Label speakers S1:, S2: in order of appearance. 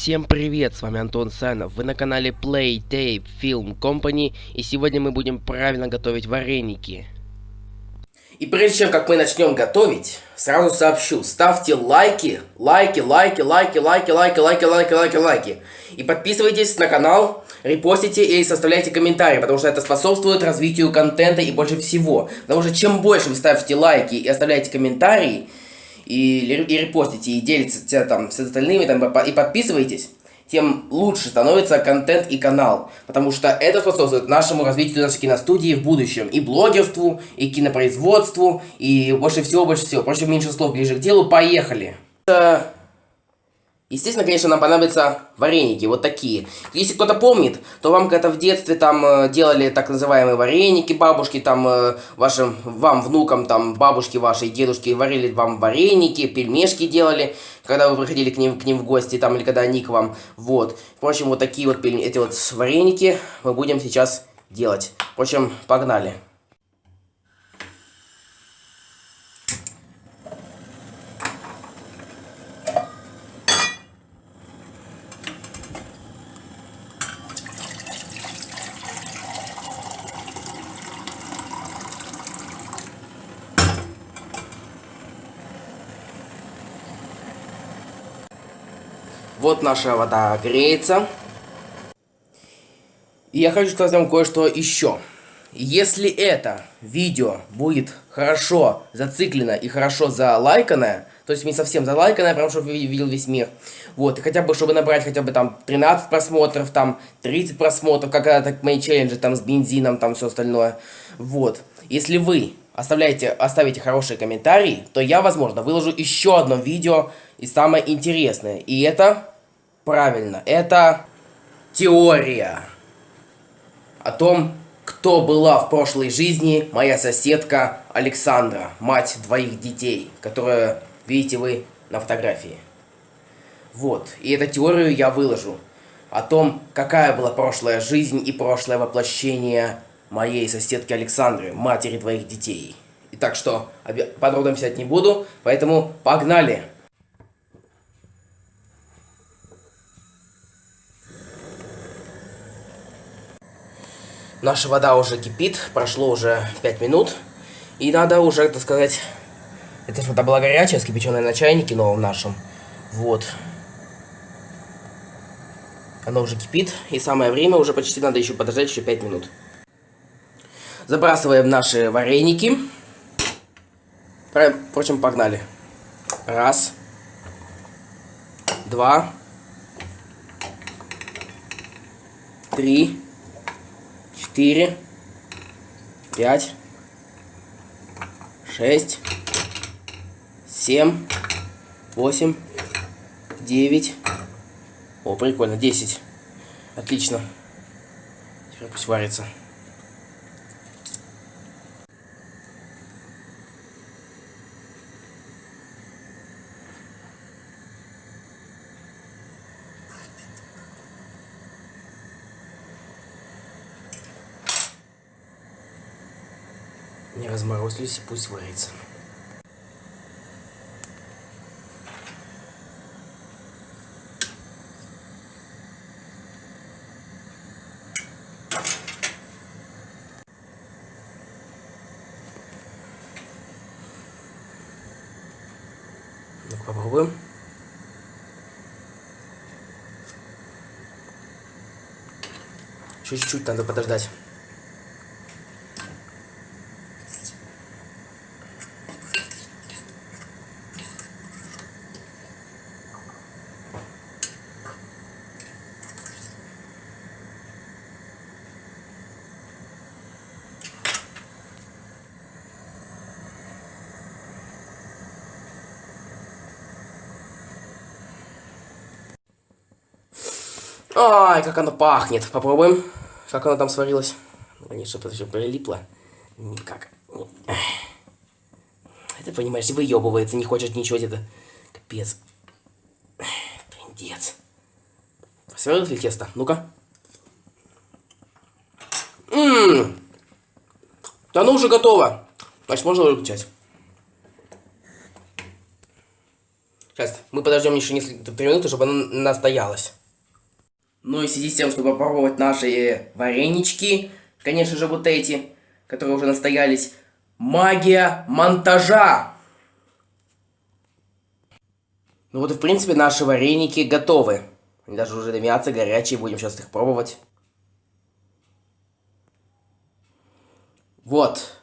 S1: Всем привет, с вами Антон Санов, вы на канале Play Tape Film Company, и сегодня мы будем правильно готовить вареники.
S2: И прежде чем как мы начнем готовить, сразу сообщу, ставьте лайки, лайки, лайки, лайки, лайки, лайки, лайки, лайки, лайки, лайки. И подписывайтесь на канал, репостите и составляйте комментарии, потому что это способствует развитию контента и больше всего. Потому что чем больше вы ставите лайки и оставляете комментарии, и, и репостите, и делитесь там с остальными, там, и подписывайтесь, тем лучше становится контент и канал. Потому что это способствует нашему развитию нашей киностудии в будущем. И блогерству, и кинопроизводству, и больше всего, больше всего. Впрочем, меньше слов ближе к делу. Поехали! Естественно, конечно, нам понадобятся вареники, вот такие. Если кто-то помнит, то вам когда в детстве там э, делали так называемые вареники, бабушки там э, вашим, вам, внукам, там, бабушки ваши дедушки варили вам вареники, пельмешки делали, когда вы приходили к ним, к ним в гости, там, или когда они к вам, вот. Впрочем, вот такие вот, эти вот вареники мы будем сейчас делать. Впрочем, погнали. Вот наша вода греется. И я хочу сказать вам кое-что еще. Если это видео будет хорошо зациклено и хорошо залайканное, то есть не совсем залайканное, прям чтобы видел весь мир, вот, и хотя бы, чтобы набрать хотя бы там 13 просмотров, там 30 просмотров, как это так мои челленджи там с бензином, там все остальное, вот. Если вы оставляете, оставите хорошие комментарии, то я, возможно, выложу еще одно видео и самое интересное, и это Правильно, это теория о том, кто была в прошлой жизни моя соседка Александра, мать двоих детей, которая видите вы на фотографии. Вот, и эту теорию я выложу о том, какая была прошлая жизнь и прошлое воплощение моей соседки Александры, матери двоих детей. И так что подробно писать не буду, поэтому погнали! Наша вода уже кипит, прошло уже 5 минут. И надо уже, так сказать, эта вода была горячая, скипяченная на чайнике новом нашем. Вот. Она уже кипит, и самое время, уже почти надо еще подождать еще 5 минут. Забрасываем наши вареники. Впрочем, погнали. Раз. Два. Три 4, 5, 6, 7, 8, 9. О, прикольно, 10. Отлично. Теперь пусть варится. Не разморозились и пусть варится. ну попробуем. Чуть-чуть надо подождать. Ай, как оно пахнет. Попробуем. Как оно там сварилось. Конечно, это все прилипло. Никак. Это, понимаешь, выебывается, не хочет ничего где-то. Капец. Трендец. Сварилось ли тесто? Ну-ка. Ммм. Да ну уже готово. Значит, можно выключать. Сейчас, мы подождем еще несколько три минуты, чтобы она настоялась. Ну и в связи с тем, чтобы попробовать наши варенички, конечно же, вот эти, которые уже настоялись, магия монтажа! Ну вот в принципе наши вареники готовы. Они даже уже дымятся, горячие, будем сейчас их пробовать. Вот.